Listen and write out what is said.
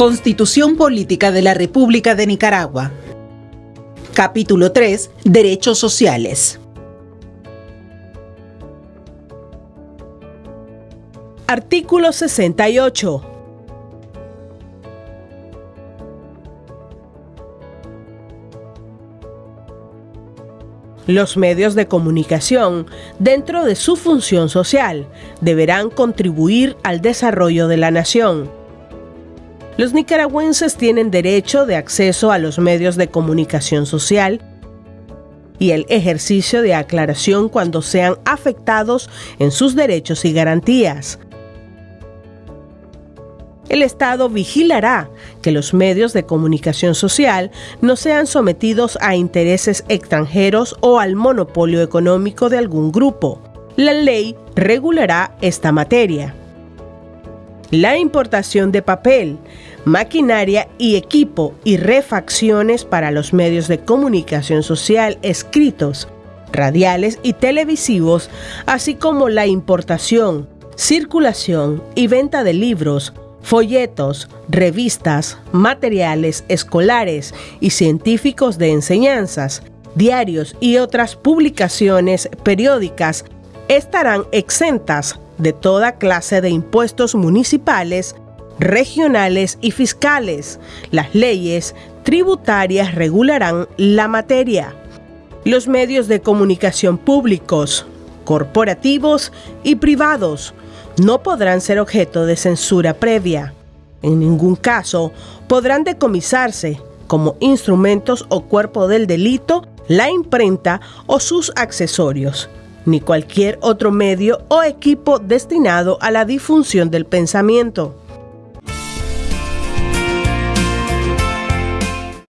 Constitución Política de la República de Nicaragua. Capítulo 3. Derechos sociales. Artículo 68. Los medios de comunicación, dentro de su función social, deberán contribuir al desarrollo de la nación los nicaragüenses tienen derecho de acceso a los medios de comunicación social y el ejercicio de aclaración cuando sean afectados en sus derechos y garantías. El Estado vigilará que los medios de comunicación social no sean sometidos a intereses extranjeros o al monopolio económico de algún grupo. La ley regulará esta materia. La importación de papel, maquinaria y equipo y refacciones para los medios de comunicación social escritos, radiales y televisivos, así como la importación, circulación y venta de libros, folletos, revistas, materiales escolares y científicos de enseñanzas, diarios y otras publicaciones periódicas estarán exentas de toda clase de impuestos municipales regionales y fiscales. Las leyes tributarias regularán la materia. Los medios de comunicación públicos, corporativos y privados no podrán ser objeto de censura previa. En ningún caso podrán decomisarse como instrumentos o cuerpo del delito la imprenta o sus accesorios, ni cualquier otro medio o equipo destinado a la difusión del pensamiento.